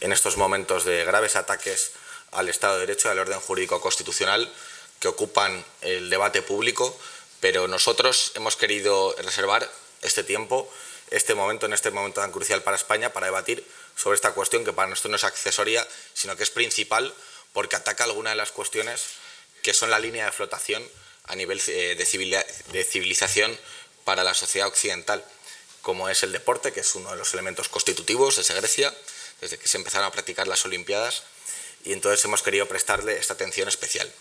en estos momentos de graves ataques al Estado de Derecho y al orden jurídico constitucional que ocupan el debate público, pero nosotros hemos querido reservar este tiempo, este momento, en este momento tan crucial para España, para debatir sobre esta cuestión que para nosotros no es accesoria, sino que es principal porque ataca algunas de las cuestiones que son la línea de flotación a nivel eh, de civilización para la sociedad occidental, como es el deporte, que es uno de los elementos constitutivos desde Grecia, desde que se empezaron a practicar las Olimpiadas, y entonces hemos querido prestarle esta atención especial.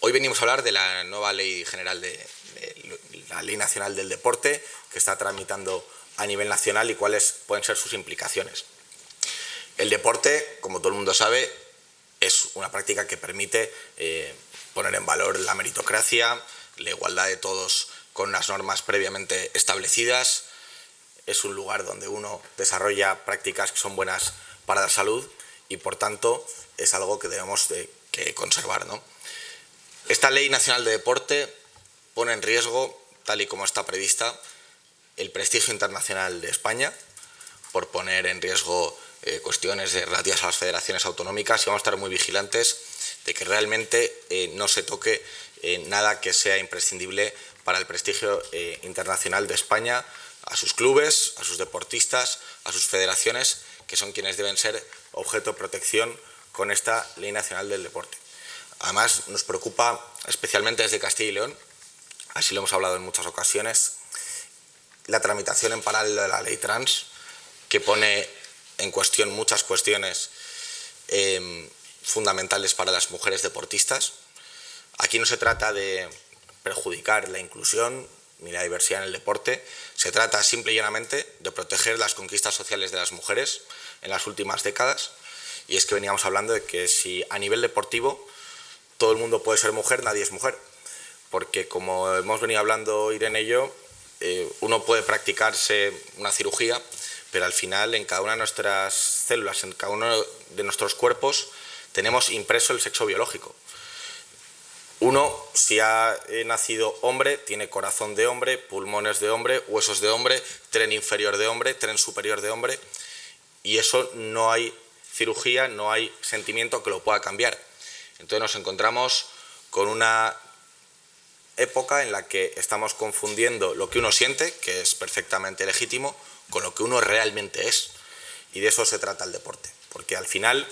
Hoy venimos a hablar de la nueva Ley General de, la Ley Nacional del Deporte, que está tramitando a nivel nacional y cuáles pueden ser sus implicaciones. El deporte, como todo el mundo sabe, es una práctica que permite eh, poner en valor la meritocracia, la igualdad de todos con unas normas previamente establecidas. Es un lugar donde uno desarrolla prácticas que son buenas para la salud y, por tanto, es algo que debemos de, conservar. Esta Ley Nacional de Deporte pone en riesgo, tal y como está prevista, el prestigio internacional de España, por poner en riesgo eh, cuestiones relativas a las federaciones autonómicas y vamos a estar muy vigilantes de que realmente eh, no se toque eh, nada que sea imprescindible para el prestigio internacional de España, a sus clubes, a sus deportistas, a sus federaciones, que son quienes deben ser objeto de protección con esta Ley Nacional del Deporte. Además, nos preocupa especialmente desde Castilla y León, así lo hemos hablado en muchas ocasiones, la tramitación en paralelo de la ley trans, que pone en cuestión muchas cuestiones em, fundamentales para las mujeres deportistas. Aquí no se trata de perjudicar la inclusión ni la diversidad en el deporte, se trata simple y llanamente de proteger las conquistas sociales de las mujeres en las últimas décadas y es que veníamos hablando de que si a nivel deportivo todo el mundo puede ser mujer, nadie es mujer, porque como hemos venido hablando Irene y yo, eh, uno puede practicarse una cirugía pero al final en cada una de nuestras células, en cada uno de nuestros cuerpos, tenemos impreso el sexo biológico. Uno, si ha eh, nacido hombre, tiene corazón de hombre, pulmones de hombre, huesos de hombre, tren inferior de hombre, tren superior de hombre, y eso no hay cirugía, no hay sentimiento que lo pueda cambiar. Entonces nos encontramos con una época en la que estamos confundiendo lo que uno siente, que es perfectamente legítimo, con lo que uno realmente es. Y de eso se trata el deporte, porque al final,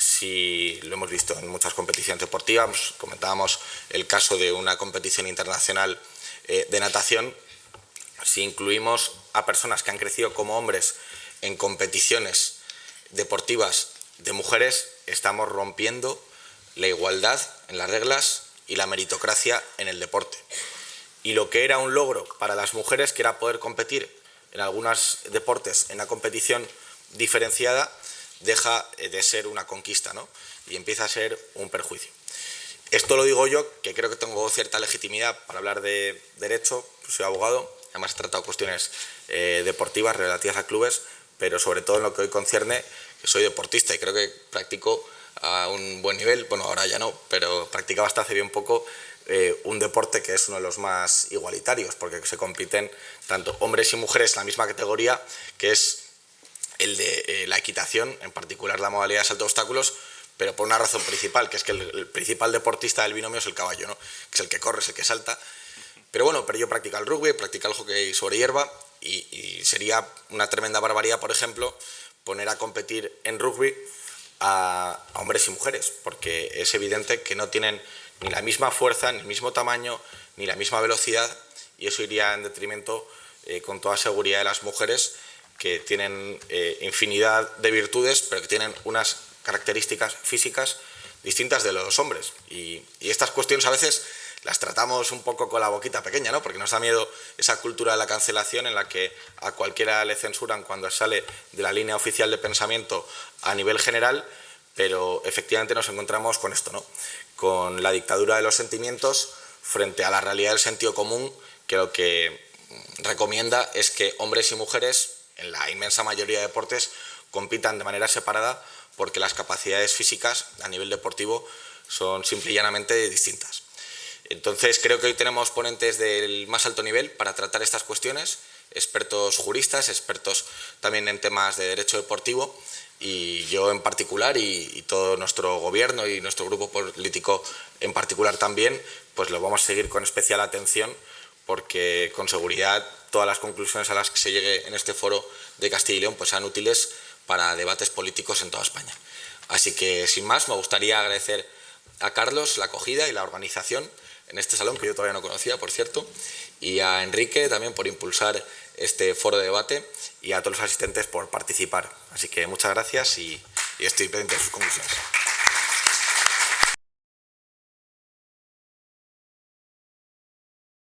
si lo hemos visto en muchas competiciones deportivas, comentábamos el caso de una competición internacional eh, de natación, si incluimos a personas que han crecido como hombres en competiciones deportivas de mujeres, estamos rompiendo la igualdad en las reglas y la meritocracia en el deporte. Y lo que era un logro para las mujeres, que era poder competir en algunos deportes en la competición diferenciada deja eh, de ser una conquista ¿no? y empieza a ser un perjuicio. Esto lo digo yo, que creo que tengo cierta legitimidad para hablar de derecho, pues soy abogado, además he tratado cuestiones eh, deportivas relativas a clubes, pero sobre todo en lo que hoy concierne, que soy deportista y creo que practico a un buen nivel, bueno, ahora ya no, pero practicaba hasta hace bien poco eh, un deporte que es uno de los más igualitarios, porque se compiten tanto hombres y mujeres en la misma categoría, que es el de eh, la equitación, en particular la modalidad de salto de obstáculos, pero por una razón principal, que es que el, principal deportista del binomio es el caballo, ¿no? que es el que corre, es el que salta. Pero bueno, pero yo practico el rugby, practico el hockey sobre hierba y, y sería una tremenda barbaridad, por ejemplo, poner a competir en rugby a, hombres y mujeres, porque es evidente que no tienen ni la misma fuerza, ni el mismo tamaño, ni la misma velocidad, y eso iría en detrimento eh, con toda seguridad de las mujeres que tienen eh, infinidad de virtudes, pero que tienen unas características físicas distintas de los hombres. Y, y, estas cuestiones a veces las tratamos un poco con la boquita pequeña, ¿no? porque nos da miedo esa cultura de la cancelación en la que a cualquiera le censuran cuando sale de la línea oficial de pensamiento a nivel general, pero efectivamente nos encontramos con esto, ¿no? con la dictadura de los sentimientos frente a la realidad del sentido común, que lo que recomienda es que hombres y mujeres, en la inmensa mayoría de deportes, compitan de manera separada porque las capacidades físicas a nivel deportivo son simple y llanamente distintas. Entonces creo que hoy tenemos ponentes del más alto nivel para tratar estas cuestiones, expertos juristas, expertos también en temas de derecho deportivo y yo en particular y, todo nuestro gobierno y nuestro grupo político en particular también, pues lo vamos a seguir con especial atención porque con seguridad todas las conclusiones a las que se llegue en este foro de Castilla y León pues sean útiles para debates políticos en toda España. Así que sin más me gustaría agradecer a Carlos la acogida y la organización en este salón que yo todavía no conocía, por cierto, y a Enrique también por impulsar este foro de debate y a todos los asistentes por participar. Así que muchas gracias y, y estoy pendiente de sus conclusiones.